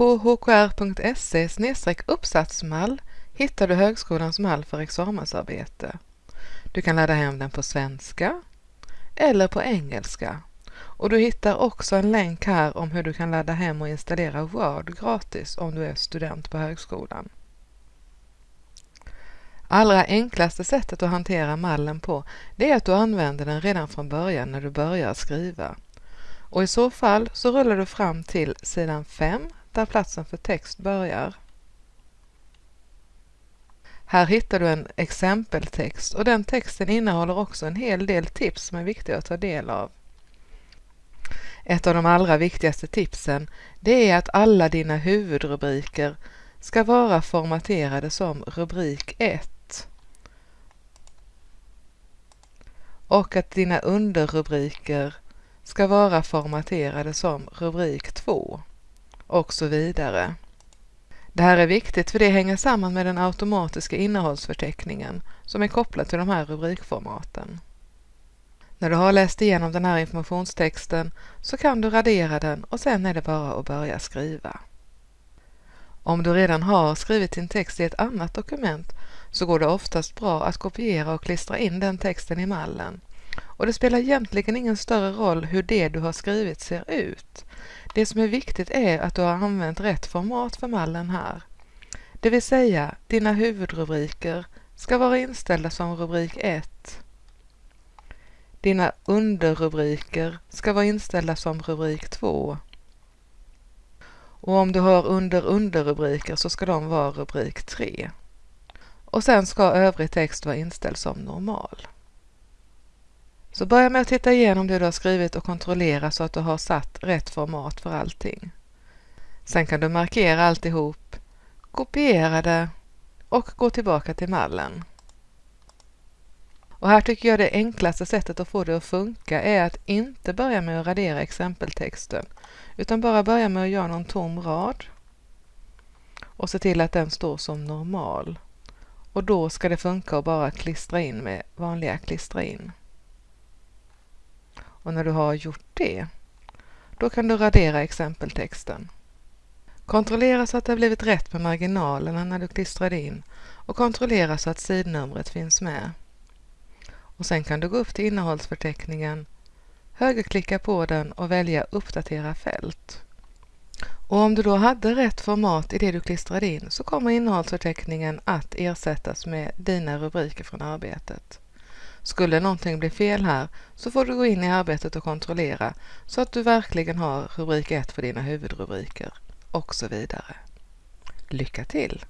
På hkr.se uppsatsmall hittar du högskolans mall för examensarbete. Du kan ladda hem den på svenska eller på engelska och du hittar också en länk här om hur du kan ladda hem och installera Word gratis om du är student på högskolan. Allra enklaste sättet att hantera mallen på det är att du använder den redan från början när du börjar skriva. Och i så fall så rullar du fram till sidan 5 där platsen för text börjar. Här hittar du en exempeltext och den texten innehåller också en hel del tips som är viktiga att ta del av. Ett av de allra viktigaste tipsen det är att alla dina huvudrubriker ska vara formaterade som rubrik 1 och att dina underrubriker ska vara formaterade som rubrik 2 och så vidare. Det här är viktigt för det hänger samman med den automatiska innehållsförteckningen som är kopplad till de här rubrikformaten. När du har läst igenom den här informationstexten så kan du radera den och sen är det bara att börja skriva. Om du redan har skrivit din text i ett annat dokument så går det oftast bra att kopiera och klistra in den texten i mallen. Och det spelar egentligen ingen större roll hur det du har skrivit ser ut. Det som är viktigt är att du har använt rätt format för mallen här. Det vill säga, dina huvudrubriker ska vara inställda som rubrik 1. Dina underrubriker ska vara inställda som rubrik 2. Och om du har under underrubriker så ska de vara rubrik 3. Och sen ska övrig text vara inställd som normal. Så börja med att titta igenom det du har skrivit och kontrollera så att du har satt rätt format för allting. Sen kan du markera alltihop, kopiera det och gå tillbaka till mallen. Och här tycker jag det enklaste sättet att få det att funka är att inte börja med att radera exempeltexten utan bara börja med att göra någon tom rad och se till att den står som normal. Och då ska det funka att bara klistra in med vanliga klistra in. Och när du har gjort det, då kan du radera exempeltexten. Kontrollera så att det har blivit rätt med marginalerna när du klistrade in och kontrollera så att sidnumret finns med. Och sen kan du gå upp till innehållsförteckningen, högerklicka på den och välja uppdatera fält. Och om du då hade rätt format i det du klistrade in så kommer innehållsförteckningen att ersättas med dina rubriker från arbetet. Skulle någonting bli fel här så får du gå in i arbetet och kontrollera så att du verkligen har rubrik 1 för dina huvudrubriker och så vidare. Lycka till!